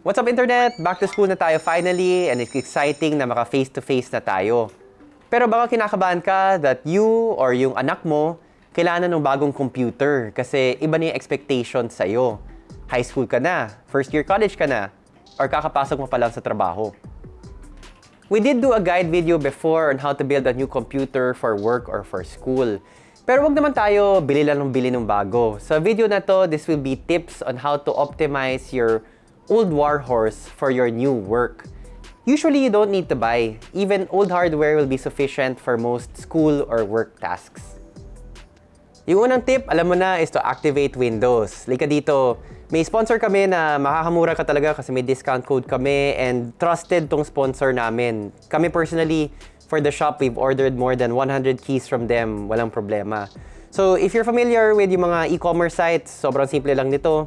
What's up internet? Back to school na tayo finally and it's exciting na maka face-to-face na tayo. Pero baka kinakabahan ka that you or yung anak mo kailangan ng bagong computer kasi iba na yung expectations sa'yo. High school ka na, first year college ka na, or kakapasok mo pa lang sa trabaho. We did do a guide video before on how to build a new computer for work or for school. Pero wag naman tayo bili lang ng bili ng bago. Sa video na to, this will be tips on how to optimize your old warhorse for your new work. Usually, you don't need to buy. Even old hardware will be sufficient for most school or work tasks. Yung unang tip, alam mo na, is to activate Windows. Lika dito, may sponsor kami na makakamura ka talaga kasi may discount code kami and trusted tong sponsor namin. Kami personally, for the shop, we've ordered more than 100 keys from them. Walang problema. So, if you're familiar with yung mga e-commerce sites, sobrang simple lang nito.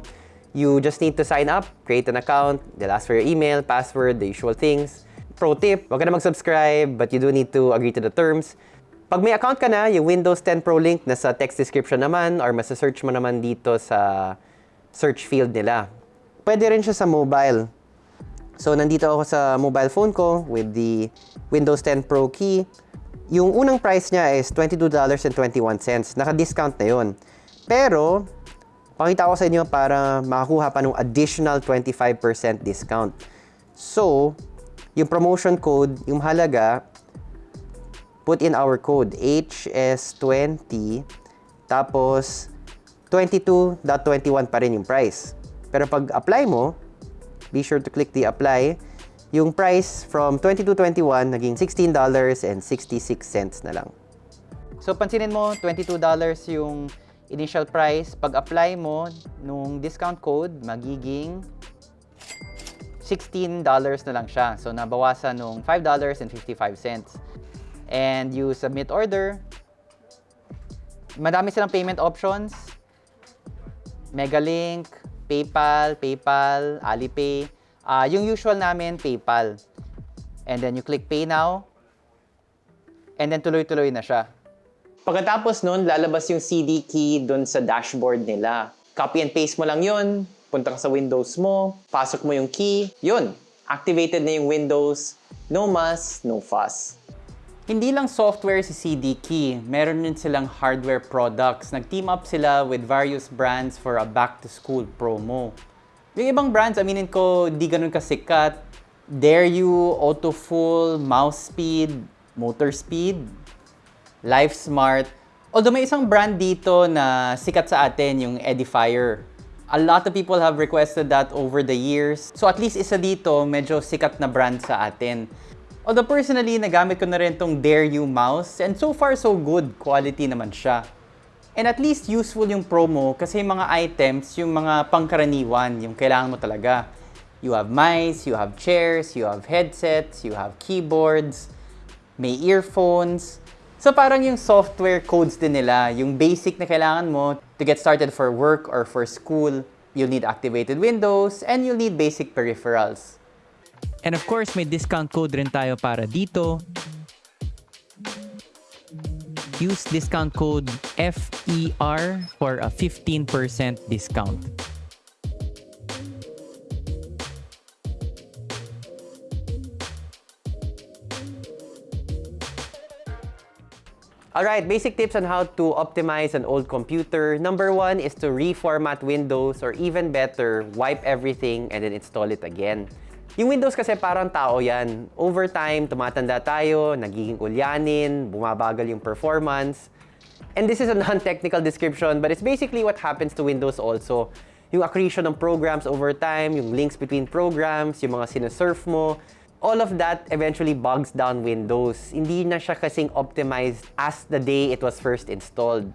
You just need to sign up, create an account, they'll ask for your email, password, the usual things. Pro tip, wag ka na mag-subscribe, but you do need to agree to the terms. Pag may account ka na, yung Windows 10 Pro link nasa text description naman or masa-search mo naman dito sa search field nila. Pwede rin siya sa mobile. So, nandito ako sa mobile phone ko with the Windows 10 Pro key. Yung unang price niya is $22.21. Naka-discount na yun. Pero, pakita ko sa inyo para makakuha pa ng additional 25% discount. So, yung promotion code, yung halaga, put in our code HS20 tapos 22.21 pa rin yung price. Pero pag apply mo, be sure to click the apply. Yung price from 22.21 naging $16.66 na lang. So pansinin mo, $22 yung initial price. Pag apply mo nung discount code, magiging $16 na lang siya. So nabawasan nung $5.55. And you submit order. Madami silang payment options. Megalink, PayPal, PayPal, Alipay. Uh, yung usual namin, PayPal. And then you click Pay Now. And then tuloy-tuloy na siya. Pagkatapos nun, lalabas yung CD key dun sa dashboard nila. Copy and paste mo lang yun. Punta ka sa Windows mo. Pasok mo yung key. Yun. Activated na yung Windows. No muss, no fuss. Hindi lang software si CD Key, meron din silang hardware products. Nag-team up sila with various brands for a back-to-school promo. Yung ibang brands, aminin ko, di ganun kasikat. Dare You, Autofull, Mouse Speed, Motor Speed, Life Smart. Although may isang brand dito na sikat sa atin, yung Edifier. A lot of people have requested that over the years. So at least isa dito, medyo sikat na brand sa atin. Although personally, nagamit ko na rin tong Dare You mouse and so far so good quality naman siya. And at least useful yung promo kasi yung mga items, yung mga pangkaraniwan, yung kailangan mo talaga. You have mice, you have chairs, you have headsets, you have keyboards, may earphones. So parang yung software codes din nila, yung basic na kailangan mo to get started for work or for school, you'll need activated Windows and you'll need basic peripherals. And of course, may discount code rin tayo para dito. Use discount code FER for a 15% discount. Alright, basic tips on how to optimize an old computer. Number one is to reformat Windows or even better, wipe everything and then install it again. Yung Windows kasi parang tao yan. Over time, tumatanda tayo, nagiging ulyanin, bumabagal yung performance. And this is a non-technical description, but it's basically what happens to Windows also. Yung accretion ng programs over time, yung links between programs, yung mga sinesurf mo, all of that eventually bogs down Windows. Hindi na siya kasing optimized as the day it was first installed.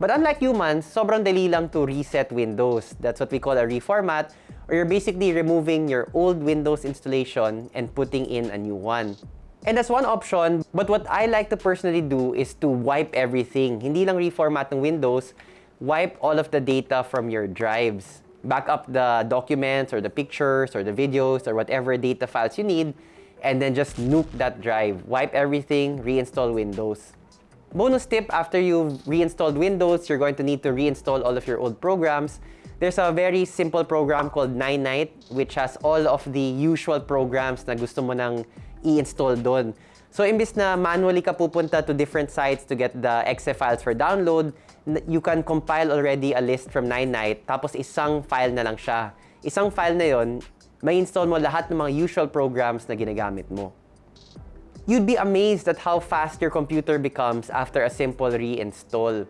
But unlike humans, sobrang dali lang to reset Windows. That's what we call a reformat, or you're basically removing your old Windows installation and putting in a new one. And that's one option, but what I like to personally do is to wipe everything. Hindi lang reformat ng Windows, wipe all of the data from your drives. Back up the documents or the pictures or the videos or whatever data files you need, and then just nuke that drive. Wipe everything, reinstall Windows. Bonus tip, after you've reinstalled Windows, you're going to need to reinstall all of your old programs. There's a very simple program called Nine Night which has all of the usual programs na gusto mo nang i-install doon. So, imbis na manually ka pupunta to different sites to get the exe files for download, you can compile already a list from Nine Night, tapos isang file na lang siya. Isang file na yon, may install mo lahat ng mga usual programs na ginagamit mo. You'd be amazed at how fast your computer becomes after a simple reinstall.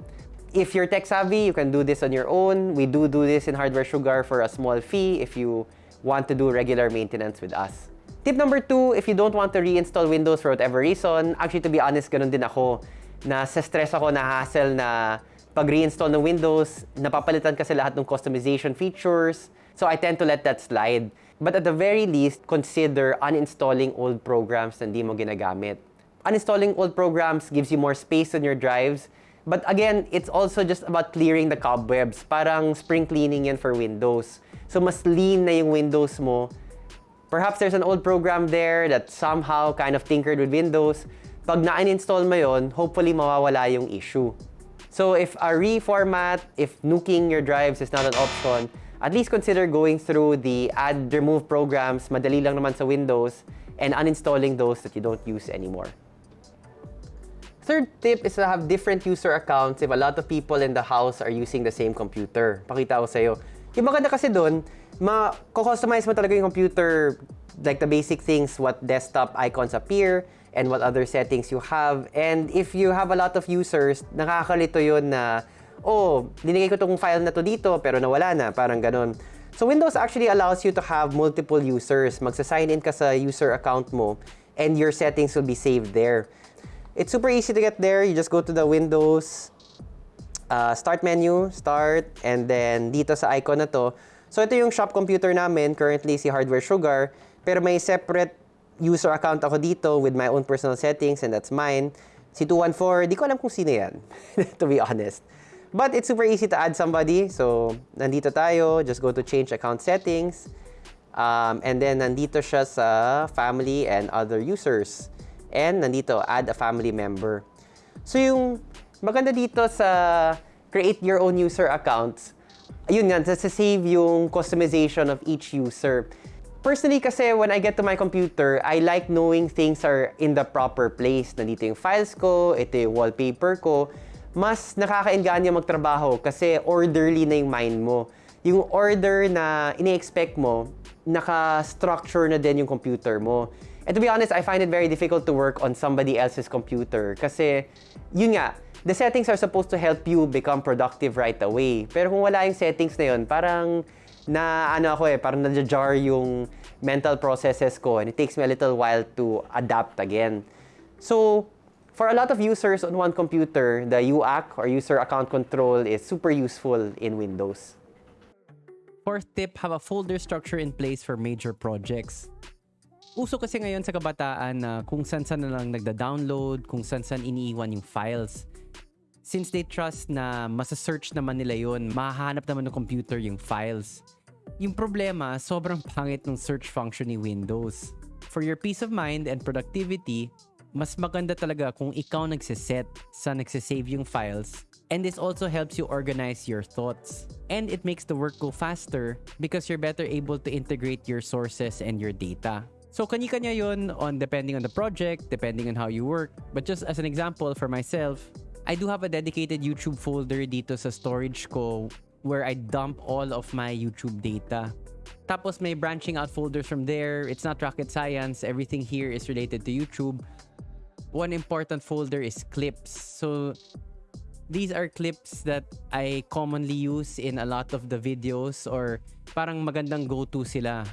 If you're tech savvy, you can do this on your own. We do do this in Hardware Sugar for a small fee if you want to do regular maintenance with us. Tip number two, if you don't want to reinstall Windows for whatever reason, actually to be honest, ganun din ako, na sa stress ako na hassle na pag reinstall ng Windows, napapalitan kasi lahat ng customization features. So I tend to let that slide. But at the very least, consider uninstalling old programs na hindi mo ginagamit. Uninstalling old programs gives you more space on your drives. But again, it's also just about clearing the cobwebs. Parang spring cleaning yan for Windows. So mas lean na yung Windows mo. Perhaps there's an old program there that somehow kind of tinkered with Windows. Pag na-uninstall mo yon, hopefully mawawala yung issue. So if a reformat, if nuking your drives is not an option, at least consider going through the add remove programs, madali lang naman sa Windows, and uninstalling those that you don't use anymore. Third tip is to have different user accounts if a lot of people in the house are using the same computer. Pakita ko sa'yo. Yung maganda kasi doon, ma-customize mo talaga yung computer, like the basic things, what desktop icons appear, and what other settings you have. And if you have a lot of users, nakakalito yun na, oh, dinigay ko tong file na to dito, pero nawala na, parang ganun. So Windows actually allows you to have multiple users. Magsa-sign in ka sa user account mo, and your settings will be saved there. It's super easy to get there. You just go to the Windows uh, Start menu, Start, and then dito sa icon na to. So ito yung shop computer namin, currently si Hardware Sugar, pero may separate user account ako dito with my own personal settings and that's mine. Si 214, di ko alam kung sino yan, to be honest. But it's super easy to add somebody. So, nandito tayo. Just go to change account settings. Um, and then, nandito siya sa family and other users. And nandito, add a family member. So, yung maganda dito sa create your own user accounts, ayun nga, sa save yung customization of each user. Personally kasi when I get to my computer, I like knowing things are in the proper place. Nandito yung files ko, ito yung wallpaper ko. Mas nakakainganyo magtrabaho kasi orderly na yung mind mo. Yung order na ini-expect mo, naka-structure na din yung computer mo. And to be honest, I find it very difficult to work on somebody else's computer kasi, yun nga, the settings are supposed to help you become productive right away. Pero kung wala yung settings na yun, parang na ano ako eh, parang nadja-jar yung mental processes ko and it takes me a little while to adapt again. So, for a lot of users on one computer, the UAC or user account control is super useful in Windows. Fourth tip, have a folder structure in place for major projects. Uso kasi ngayon sa kabataan na kung saan-saan na lang nagda-download, kung saan-saan iniiwan yung files. Since they trust na masa-search naman nila yun, mahahanap naman ng computer yung files. Yung problema, sobrang pangit ng search function ni Windows. For your peace of mind and productivity, mas maganda talaga kung ikaw nagsiset sa nagsisave yung files and this also helps you organize your thoughts. And it makes the work go faster because you're better able to integrate your sources and your data. So kanya-kanya yun on depending on the project, depending on how you work. But just as an example for myself, I do have a dedicated YouTube folder dito sa storage ko where I dump all of my YouTube data. Tapos may branching out folders from there. It's not rocket science. Everything here is related to YouTube. One important folder is clips. So these are clips that I commonly use in a lot of the videos or parang magandang go-to sila.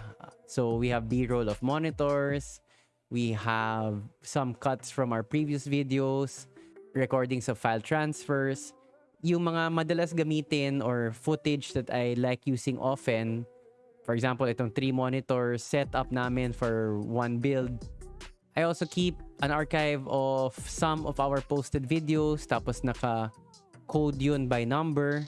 So we have B-roll of monitors. We have some cuts from our previous videos, recordings of file transfers. Yung mga madalas gamitin or footage that I like using often, for example, itong three monitors setup namin for one build. I also keep an archive of some of our posted videos tapos naka code yun by number.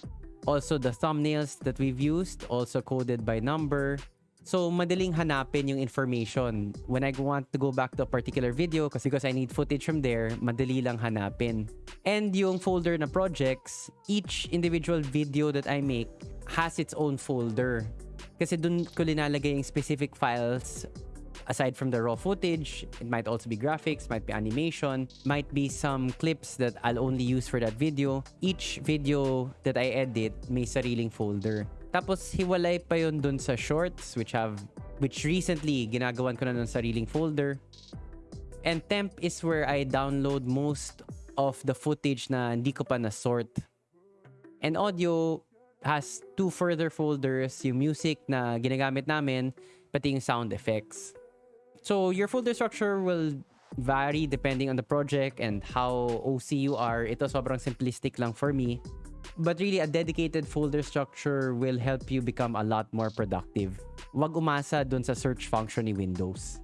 Also the thumbnails that we've used also coded by number. So, madaling hanapin yung information. When I want to go back to a particular video, kasi because I need footage from there, madali lang hanapin. And yung folder na projects, each individual video that I make has its own folder. Kasi dun ko linalagay yung specific files aside from the raw footage, it might also be graphics, might be animation, might be some clips that I'll only use for that video. Each video that I edit may sariling folder. Tapos hiwalay pa yun dun sa shorts which have which recently ginagawan ko na ng sariling folder. And temp is where I download most of the footage na hindi ko pa na-sort. And audio has two further folders, yung music na ginagamit namin, pati yung sound effects. So your folder structure will vary depending on the project and how OC you are. Ito sobrang simplistic lang for me. But really, a dedicated folder structure will help you become a lot more productive. Huwag umasa dun sa search function ni Windows.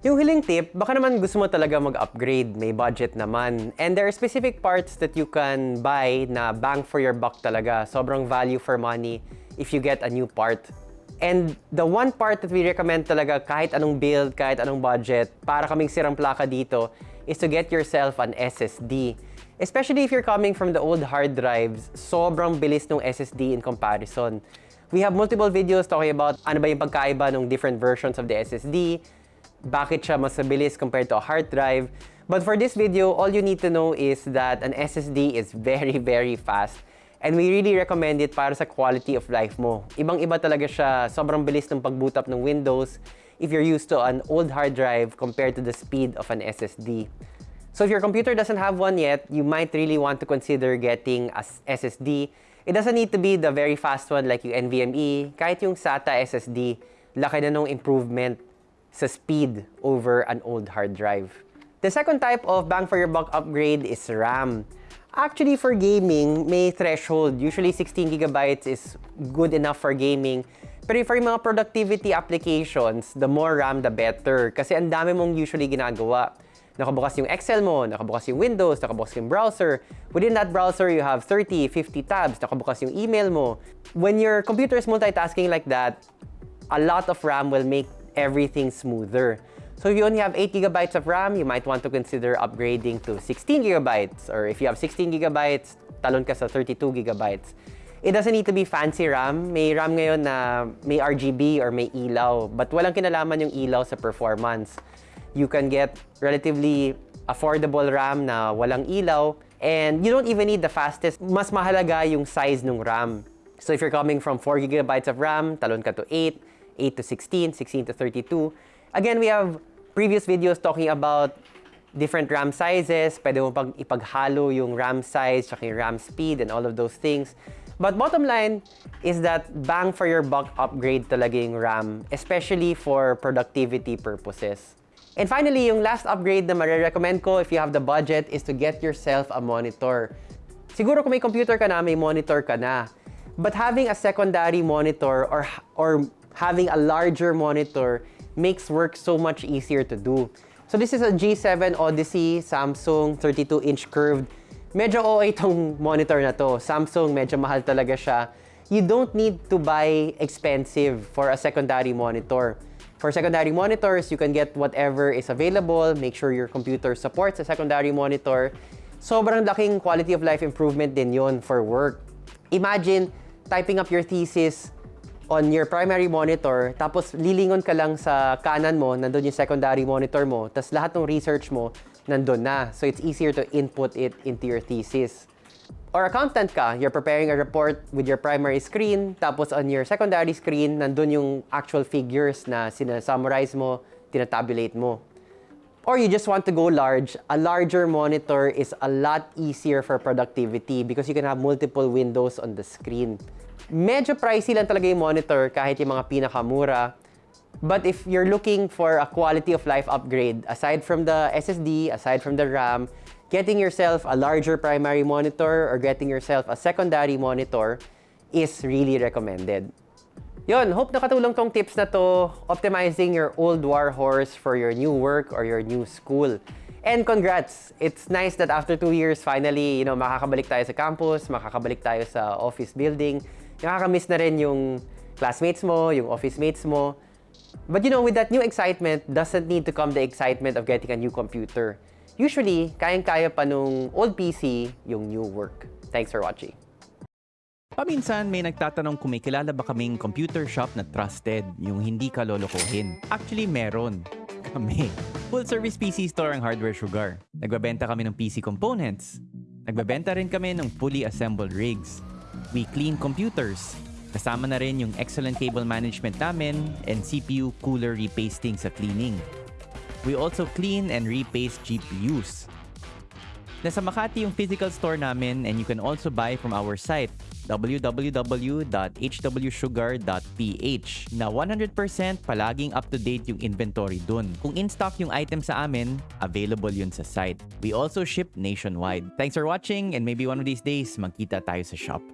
Yung huling tip, baka naman gusto mo talaga mag-upgrade, may budget naman. And there are specific parts that you can buy na bang for your buck talaga. Sobrang value for money if you get a new part. And the one part that we recommend talaga kahit anong build, kahit anong budget, para kaming sirang plaka dito, is to get yourself an SSD. Especially if you're coming from the old hard drives, sobrang bilis ng SSD in comparison. We have multiple videos talking about ano ba yung pagkaiba ng different versions of the SSD, bakit siya mas mabilis compared to a hard drive. But for this video, all you need to know is that an SSD is very, very fast. And we really recommend it para sa quality of life mo. Ibang-iba talaga siya, sobrang bilis ng pag-boot up ng Windows if you're used to an old hard drive compared to the speed of an SSD. So if your computer doesn't have one yet, you might really want to consider getting a SSD. It doesn't need to be the very fast one like yung NVMe. Kahit yung SATA SSD, laki na nung improvement sa speed over an old hard drive. The second type of bang for your buck upgrade is RAM. Actually, for gaming, may threshold. Usually, 16 gigabytes is good enough for gaming. Pero for mga productivity applications, the more RAM, the better. Kasi ang dami mong usually ginagawa. Nakabukas yung Excel mo, nakabukas yung Windows, nakabukas yung browser. Within that browser, you have 30, 50 tabs, nakabukas yung email mo. When your computer is multitasking like that, a lot of RAM will make everything smoother. So if you only have 8 gigabytes of RAM, you might want to consider upgrading to 16 gigabytes. Or if you have 16 gigabytes, talon ka sa 32 gigabytes. It doesn't need to be fancy RAM. May RAM ngayon na may RGB or may ilaw. But walang kinalaman yung ilaw sa performance. You can get relatively affordable RAM na walang ilaw. And you don't even need the fastest. Mas mahalaga yung size ng RAM. So if you're coming from 4 gigabytes of RAM, talon ka to 8, 8 to 16, 16 to 32. Again, we have previous videos talking about different RAM sizes. Pwede mo pag ipaghalo yung RAM size, tsaka yung RAM speed, and all of those things. But bottom line is that bang for your buck upgrade talaga yung RAM, especially for productivity purposes. And finally, yung last upgrade na marirecommend ko if you have the budget is to get yourself a monitor. Siguro kung may computer ka na, may monitor ka na. But having a secondary monitor or, or having a larger monitor makes work so much easier to do. So this is a G7 Odyssey Samsung 32-inch curved. Medyo OA itong monitor na to. Samsung, medyo mahal talaga siya. You don't need to buy expensive for a secondary monitor. For secondary monitors, you can get whatever is available. Make sure your computer supports a secondary monitor. Sobrang laking quality of life improvement din yon for work. Imagine typing up your thesis on your primary monitor, tapos lilingon ka lang sa kanan mo, nandun yung secondary monitor mo, tapos lahat ng research mo, nandun na. So it's easier to input it into your thesis. Or accountant ka, you're preparing a report with your primary screen, tapos on your secondary screen, nandun yung actual figures na sinasummarize mo, tinatabulate mo. Or you just want to go large, a larger monitor is a lot easier for productivity because you can have multiple windows on the screen. Medyo pricey lang talaga yung monitor kahit yung mga pinakamura. But if you're looking for a quality of life upgrade, aside from the SSD, aside from the RAM, getting yourself a larger primary monitor or getting yourself a secondary monitor is really recommended. Yon, hope nakatulong tong tips na to optimizing your old war horse for your new work or your new school. And congrats! It's nice that after two years, finally, you know, makakabalik tayo sa campus, makakabalik tayo sa office building. Nakakamiss na rin yung classmates mo, yung office mates mo. But you know, with that new excitement, doesn't need to come the excitement of getting a new computer. Usually, kayang-kaya pa nung old PC yung new work. Thanks for watching. Paminsan may nagtatanong kung may kilala ba kaming computer shop na trusted, yung hindi ka lolokohin. Actually, meron. Kami. Full service PC store ang Hardware Sugar. Nagbabenta kami ng PC components. Nagbabenta rin kami ng fully assembled rigs. We clean computers. Kasama na rin yung excellent cable management namin and CPU cooler repasting sa cleaning. We also clean and repaste GPUs. Nasa Makati yung physical store namin and you can also buy from our site www.hwsugar.ph na 100% palaging up-to-date yung inventory dun. Kung in-stock yung item sa amin, available yun sa site. We also ship nationwide. Thanks for watching and maybe one of these days magkita tayo sa shop.